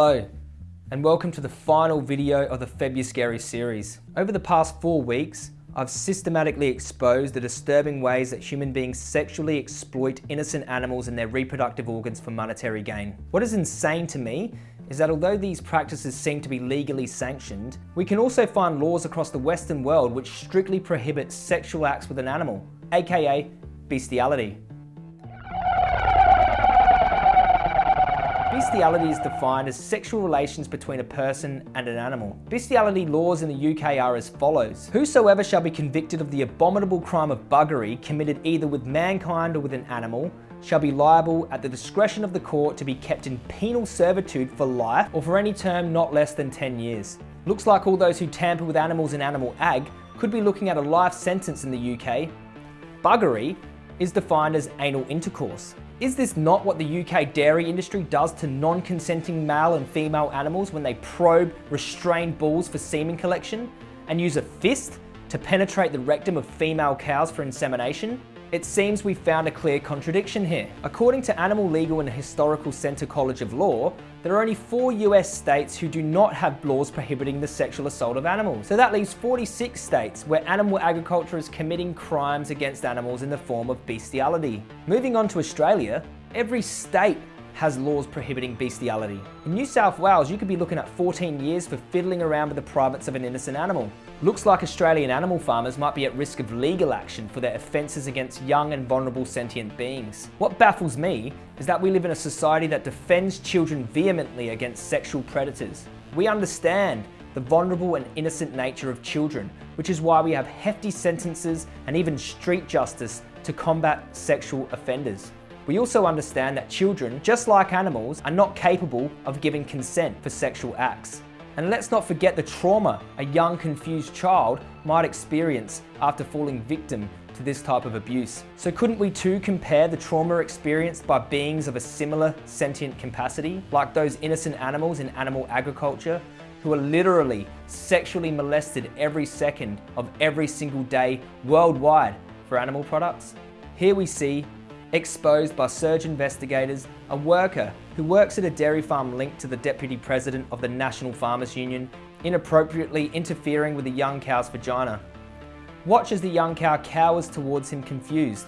Hello, and welcome to the final video of the Febuscary series. Over the past four weeks, I've systematically exposed the disturbing ways that human beings sexually exploit innocent animals and their reproductive organs for monetary gain. What is insane to me is that although these practices seem to be legally sanctioned, we can also find laws across the Western world which strictly prohibit sexual acts with an animal, aka bestiality. Bestiality is defined as sexual relations between a person and an animal. Bestiality laws in the UK are as follows. Whosoever shall be convicted of the abominable crime of buggery committed either with mankind or with an animal shall be liable at the discretion of the court to be kept in penal servitude for life or for any term not less than 10 years. Looks like all those who tamper with animals in animal ag could be looking at a life sentence in the UK. Buggery is defined as anal intercourse. Is this not what the UK dairy industry does to non-consenting male and female animals when they probe restrained bulls for semen collection and use a fist to penetrate the rectum of female cows for insemination? It seems we've found a clear contradiction here. According to Animal Legal and Historical Center College of Law, there are only four US states who do not have laws prohibiting the sexual assault of animals. So that leaves 46 states where animal agriculture is committing crimes against animals in the form of bestiality. Moving on to Australia, every state has laws prohibiting bestiality. In New South Wales, you could be looking at 14 years for fiddling around with the privates of an innocent animal. Looks like Australian animal farmers might be at risk of legal action for their offences against young and vulnerable sentient beings. What baffles me is that we live in a society that defends children vehemently against sexual predators. We understand the vulnerable and innocent nature of children, which is why we have hefty sentences and even street justice to combat sexual offenders. We also understand that children, just like animals, are not capable of giving consent for sexual acts. And let's not forget the trauma a young confused child might experience after falling victim to this type of abuse. So couldn't we too compare the trauma experienced by beings of a similar sentient capacity, like those innocent animals in animal agriculture, who are literally sexually molested every second of every single day worldwide for animal products? Here we see exposed by surge investigators, a worker who works at a dairy farm linked to the Deputy President of the National Farmers Union, inappropriately interfering with a young cow's vagina. Watch as the young cow cowers towards him confused,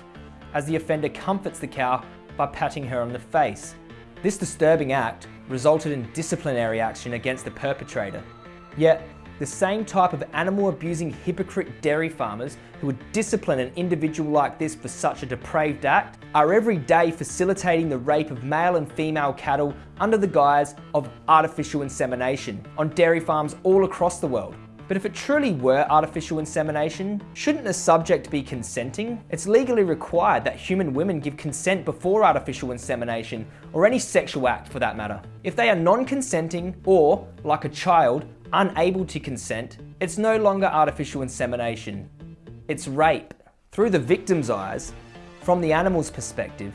as the offender comforts the cow by patting her on the face. This disturbing act resulted in disciplinary action against the perpetrator. Yet, the same type of animal abusing hypocrite dairy farmers who would discipline an individual like this for such a depraved act are every day facilitating the rape of male and female cattle under the guise of artificial insemination on dairy farms all across the world. But if it truly were artificial insemination, shouldn't the subject be consenting? It's legally required that human women give consent before artificial insemination, or any sexual act for that matter. If they are non-consenting, or, like a child, unable to consent, it's no longer artificial insemination. It's rape. Through the victim's eyes, from the animal's perspective,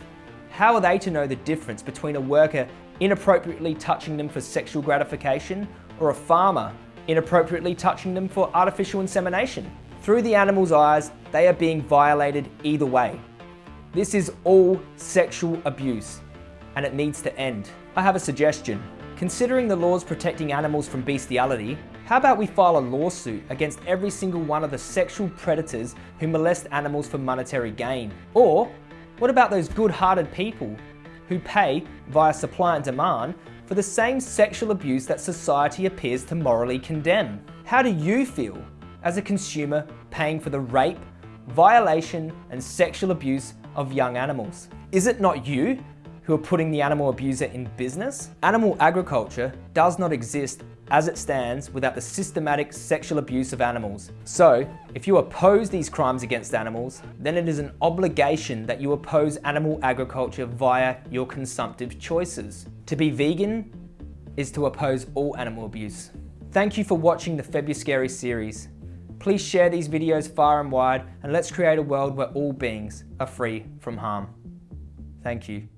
how are they to know the difference between a worker inappropriately touching them for sexual gratification or a farmer inappropriately touching them for artificial insemination? Through the animal's eyes, they are being violated either way. This is all sexual abuse and it needs to end. I have a suggestion. Considering the laws protecting animals from bestiality, how about we file a lawsuit against every single one of the sexual predators who molest animals for monetary gain? Or, what about those good-hearted people who pay, via supply and demand, for the same sexual abuse that society appears to morally condemn? How do you feel as a consumer paying for the rape, violation and sexual abuse of young animals? Is it not you who are putting the animal abuser in business? Animal agriculture does not exist as it stands without the systematic sexual abuse of animals. So, if you oppose these crimes against animals, then it is an obligation that you oppose animal agriculture via your consumptive choices. To be vegan is to oppose all animal abuse. Thank you for watching the Febuscary series. Please share these videos far and wide and let's create a world where all beings are free from harm. Thank you.